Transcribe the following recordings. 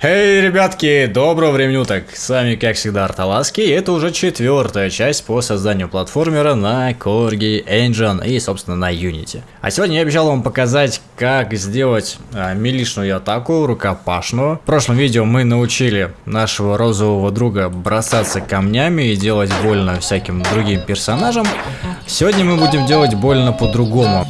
Эй, ребятки, доброго времени уток! С вами, как всегда, Арталаски, и это уже четвертая часть по созданию платформера на Corgi Engine и, собственно, на Unity. А сегодня я обещал вам показать, как сделать а, милишную атаку, рукопашную. В прошлом видео мы научили нашего розового друга бросаться камнями и делать больно всяким другим персонажам. Сегодня мы будем делать больно по-другому.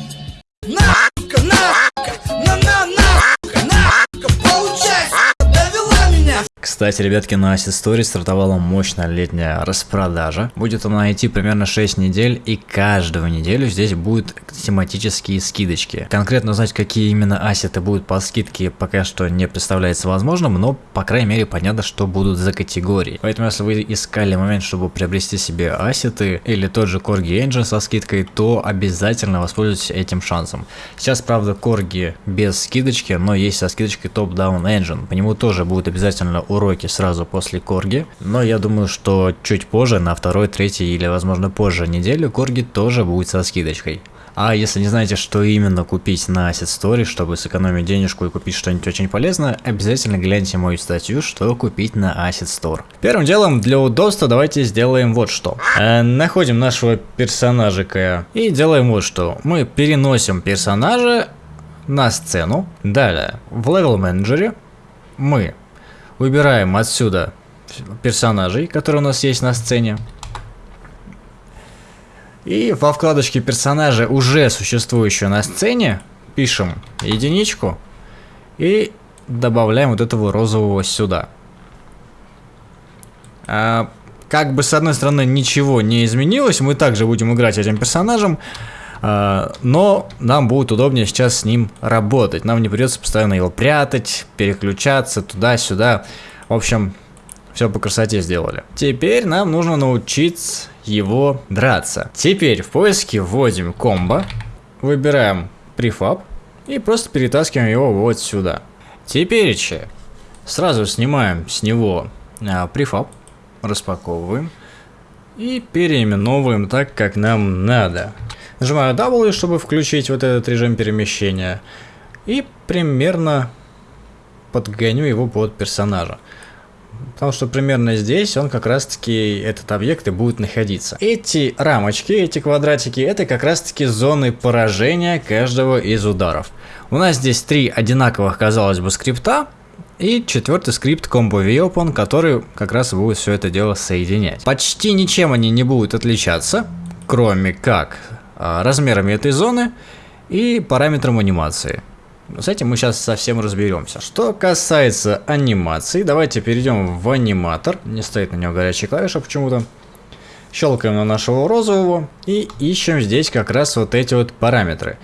Кстати, ребятки, на Asset Story стартовала мощная летняя распродажа. Будет она идти примерно 6 недель, и каждую неделю здесь будут тематические скидочки. Конкретно узнать, какие именно ассеты будут по скидке, пока что не представляется возможным, но, по крайней мере, понятно, что будут за категории. Поэтому, если вы искали момент, чтобы приобрести себе ассеты, или тот же Corgi Engine со скидкой, то обязательно воспользуйтесь этим шансом. Сейчас, правда, Corgi без скидочки, но есть со скидочкой Top Down Engine. По нему тоже будет обязательно урок уроки сразу после Корги, но я думаю, что чуть позже, на второй, третий или возможно позже неделю, Корги тоже будет со скидочкой. А если не знаете, что именно купить на Asset Story, чтобы сэкономить денежку и купить что-нибудь очень полезное, обязательно гляньте мою статью, что купить на Asset Store. Первым делом, для удобства, давайте сделаем вот что. Э, находим нашего персонажика и делаем вот что. Мы переносим персонажа на сцену. Далее, в Level Manager мы Выбираем отсюда персонажей, которые у нас есть на сцене. И во вкладочке персонажа, уже существующего на сцене, пишем единичку и добавляем вот этого розового сюда. А, как бы с одной стороны ничего не изменилось, мы также будем играть этим персонажем, но нам будет удобнее сейчас с ним работать. Нам не придется постоянно его прятать, переключаться туда-сюда. В общем, все по красоте сделали. Теперь нам нужно научиться его драться. Теперь в поиске вводим комбо, выбираем префаб и просто перетаскиваем его вот сюда. Теперь че, сразу снимаем с него а, префаб, распаковываем и переименовываем так, как нам надо. Нажимаю W, чтобы включить вот этот режим перемещения. И примерно подгоню его под персонажа. Потому что примерно здесь он как раз таки, этот объект и будет находиться. Эти рамочки, эти квадратики, это как раз таки зоны поражения каждого из ударов. У нас здесь три одинаковых, казалось бы, скрипта. И четвертый скрипт Combo VOpen, который как раз будет все это дело соединять. Почти ничем они не будут отличаться, кроме как размерами этой зоны и параметром анимации. С этим мы сейчас совсем разберемся. Что касается анимации, давайте перейдем в аниматор. Не стоит на него горячая клавиша почему-то. Щелкаем на нашего розового и ищем здесь как раз вот эти вот параметры.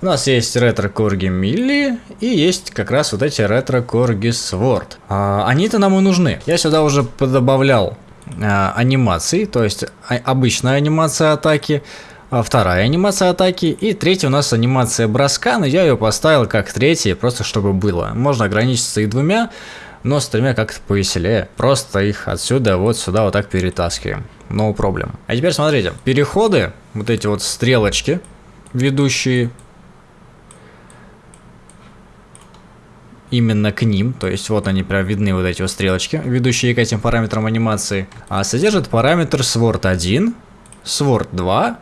У нас есть ретро корги милли и есть как раз вот эти ретро корги сворд. А, Они-то нам и нужны. Я сюда уже подобавлял а, анимации, то есть а, обычная анимация атаки, а вторая анимация атаки, и третья у нас анимация броска, но я ее поставил как третья, просто чтобы было. Можно ограничиться и двумя, но с тремя как-то повеселее. Просто их отсюда вот сюда вот так перетаскиваем. No problem. А теперь смотрите, переходы, вот эти вот стрелочки, ведущие именно к ним, то есть вот они прям видны, вот эти вот стрелочки, ведущие к этим параметрам анимации, а содержит параметр Sword 1, Sword 2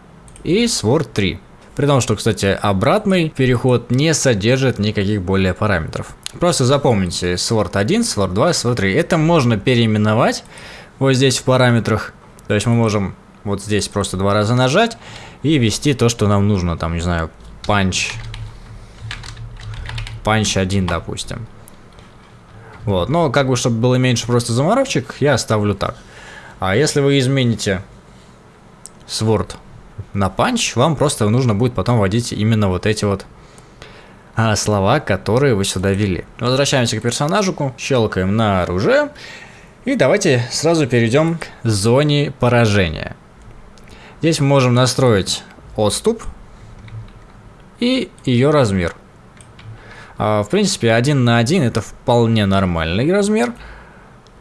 и Sword 3. При том, что, кстати, обратный переход не содержит никаких более параметров. Просто запомните Sword 1, Sword 2, Sword 3. Это можно переименовать вот здесь в параметрах. То есть мы можем вот здесь просто два раза нажать и ввести то, что нам нужно. Там, не знаю, punch. Punch 1, допустим. Вот, но как бы, чтобы было меньше просто заморочек, я оставлю так. А если вы измените Sword на punch, вам просто нужно будет потом вводить именно вот эти вот а, слова, которые вы сюда ввели. Возвращаемся к персонажику, щелкаем на оружие. И давайте сразу перейдем к зоне поражения. Здесь мы можем настроить отступ и ее размер. А, в принципе, один на один это вполне нормальный размер.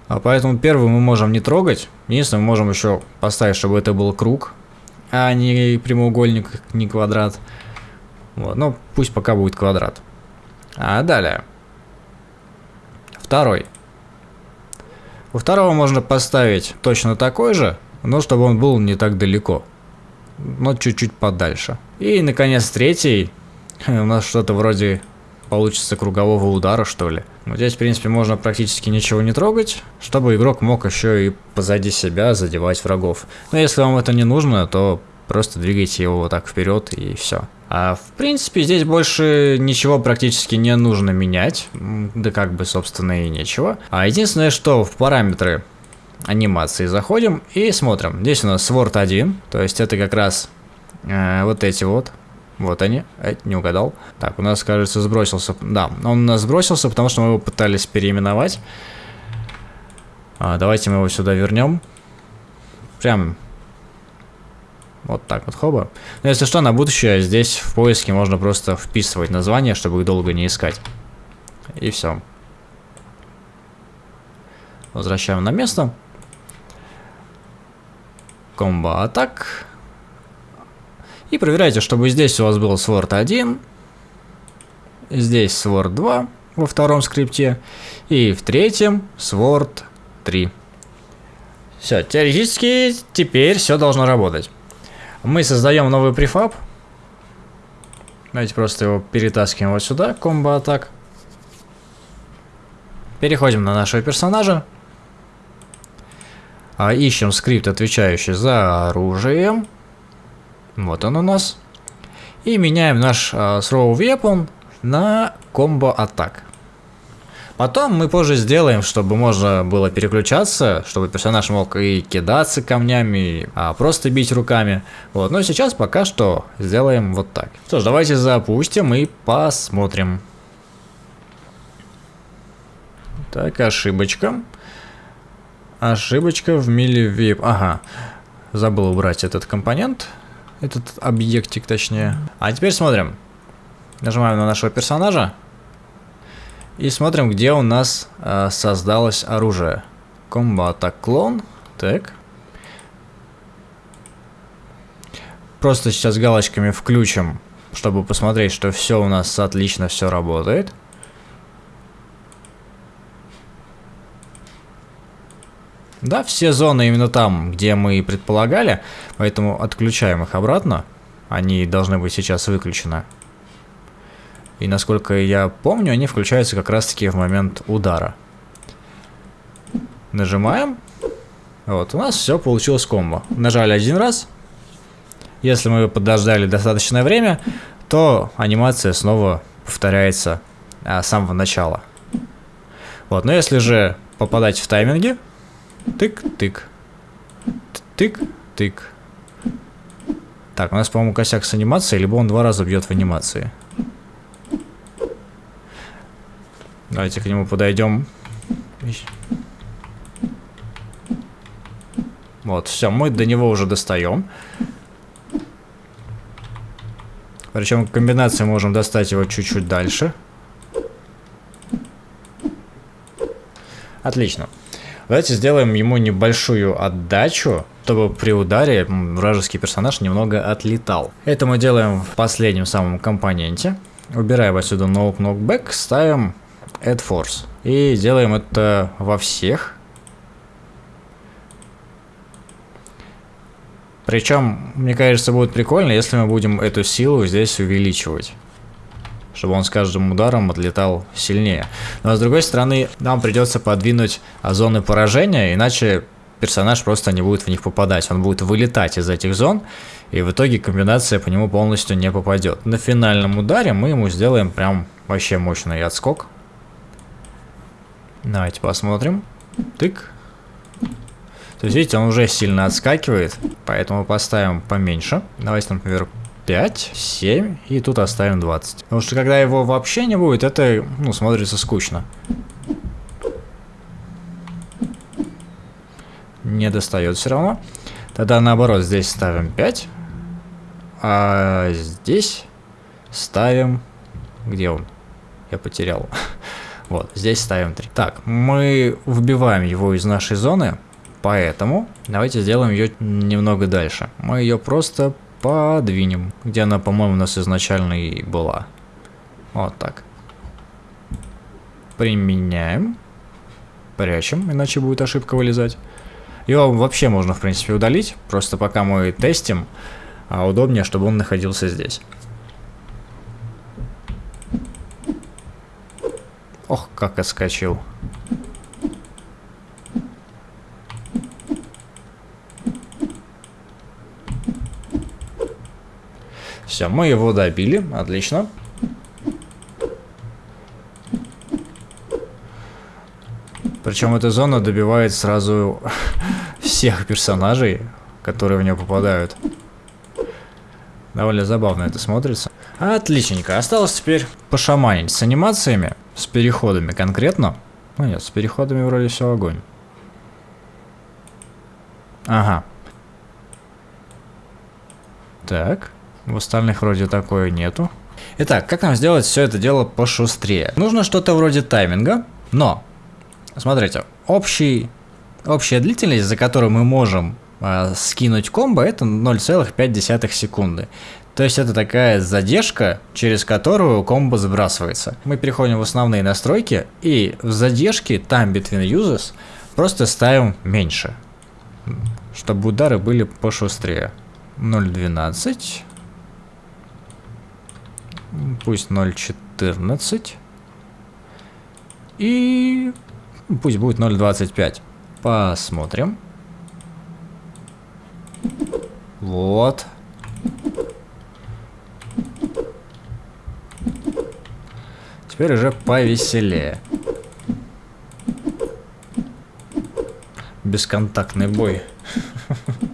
А поэтому первый мы можем не трогать. Единственное, мы можем еще поставить, чтобы это был круг а не прямоугольник, не квадрат. Вот, ну, пусть пока будет квадрат. А далее. Второй. У второго можно поставить точно такой же, но чтобы он был не так далеко. Но чуть-чуть подальше. И, наконец, третий. У нас что-то вроде получится кругового удара, что ли. Но здесь, в принципе, можно практически ничего не трогать, чтобы игрок мог еще и позади себя задевать врагов. Но если вам это не нужно, то просто двигайте его вот так вперед и все. А в принципе здесь больше ничего практически не нужно менять, да как бы собственно и нечего. А единственное, что в параметры анимации заходим и смотрим. Здесь у нас Sword 1, то есть это как раз э, вот эти вот вот они. Эй, не угадал. Так, у нас, кажется, сбросился. Да, он у нас сбросился, потому что мы его пытались переименовать. А, давайте мы его сюда вернем. Прям вот так вот, хоба. Но если что, на будущее здесь в поиске можно просто вписывать название, чтобы их долго не искать. И все. Возвращаем на место. Комбо атак. И проверяйте, чтобы здесь у вас был Sword 1, здесь Sword 2 во втором скрипте, и в третьем Sword 3. Все, теоретически теперь все должно работать. Мы создаем новый префаб. Давайте просто его перетаскиваем вот сюда, комбо-атак. Переходим на нашего персонажа. А, ищем скрипт, отвечающий за оружие. Вот он у нас. И меняем наш uh, Throw Weapon на комбо атак. Потом мы позже сделаем, чтобы можно было переключаться, чтобы персонаж мог и кидаться камнями, а просто бить руками. Вот, но сейчас пока что сделаем вот так. Что ж, давайте запустим и посмотрим. Так, ошибочка. Ошибочка в милливип. Ага, забыл убрать этот компонент этот объектик точнее. А теперь смотрим. Нажимаем на нашего персонажа. И смотрим, где у нас э, создалось оружие. Комбата клон. Так. Просто сейчас галочками включим, чтобы посмотреть, что все у нас отлично все работает. Да, все зоны именно там, где мы и предполагали, поэтому отключаем их обратно. Они должны быть сейчас выключены. И насколько я помню, они включаются как раз таки в момент удара. Нажимаем. Вот, у нас все получилось комбо. Нажали один раз. Если мы подождали достаточное время, то анимация снова повторяется а, с самого начала. Вот, но если же попадать в тайминги, Тык-тык. Тык-тык. Так, у нас, по-моему, косяк с анимацией, либо он два раза бьет в анимации. Давайте к нему подойдем. Вот, все, мы до него уже достаем. Причем комбинации можем достать его чуть-чуть дальше. Отлично. Давайте сделаем ему небольшую отдачу, чтобы при ударе вражеский персонаж немного отлетал. Это мы делаем в последнем самом компоненте. Убираем отсюда No Knockback, ставим Add Force. И делаем это во всех. Причем, мне кажется, будет прикольно, если мы будем эту силу здесь увеличивать чтобы он с каждым ударом отлетал сильнее. Но с другой стороны, нам придется подвинуть зоны поражения, иначе персонаж просто не будет в них попадать. Он будет вылетать из этих зон, и в итоге комбинация по нему полностью не попадет. На финальном ударе мы ему сделаем прям вообще мощный отскок. Давайте посмотрим. Тык. То есть, видите, он уже сильно отскакивает, поэтому поставим поменьше. Давайте, например, 5, 7 и тут оставим 20. Потому что когда его вообще не будет, это ну, смотрится скучно. Не достает все равно. Тогда наоборот, здесь ставим 5. А здесь ставим... Где он? Я потерял. вот, здесь ставим 3. Так, мы вбиваем его из нашей зоны. Поэтому давайте сделаем ее немного дальше. Мы ее просто подвинем, где она, по-моему, у нас изначально и была. Вот так. Применяем. Прячем, иначе будет ошибка вылезать. Его вообще можно, в принципе, удалить. Просто пока мы тестим, а удобнее, чтобы он находился здесь. Ох, как отскочил. Все, мы его добили, отлично. Причем эта зона добивает сразу всех персонажей, которые в нее попадают. Довольно забавно это смотрится. Отличненько. Осталось теперь пошаманить с анимациями, с переходами конкретно. Ну нет, с переходами вроде все огонь. Ага. Так. В остальных вроде такое нету. Итак, как нам сделать все это дело пошустрее? Нужно что-то вроде тайминга, но, смотрите, общий, общая длительность, за которую мы можем э, скинуть комбо, это 0,5 секунды. То есть это такая задержка, через которую комбо сбрасывается. Мы переходим в основные настройки и в задержке time between uses просто ставим меньше, чтобы удары были пошустрее. 0.12 Пусть 0.14. И пусть будет 0.25. Посмотрим. Вот. Теперь уже повеселее. Бесконтактный бой.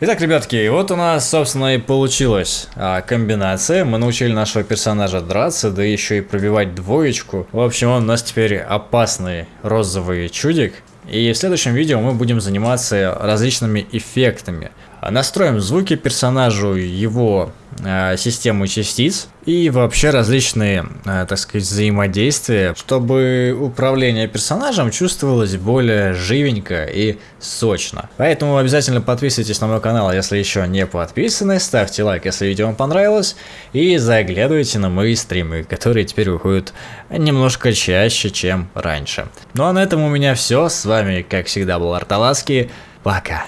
Итак, ребятки, вот у нас, собственно, и получилась а, комбинация. Мы научили нашего персонажа драться, да еще и пробивать двоечку. В общем, он у нас теперь опасный розовый чудик. И в следующем видео мы будем заниматься различными эффектами. Настроим звуки персонажу, его э, систему частиц и вообще различные, э, так сказать, взаимодействия, чтобы управление персонажем чувствовалось более живенько и сочно. Поэтому обязательно подписывайтесь на мой канал, если еще не подписаны, ставьте лайк, если видео вам понравилось, и заглядывайте на мои стримы, которые теперь выходят немножко чаще, чем раньше. Ну а на этом у меня все, с вами, как всегда, был Арталаски, пока!